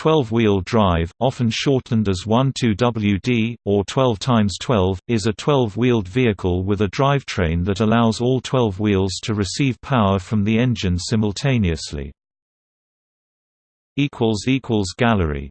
12-wheel drive, often shortened as 12WD, or 12 x 12, is a 12-wheeled vehicle with a drivetrain that allows all 12 wheels to receive power from the engine simultaneously. Gallery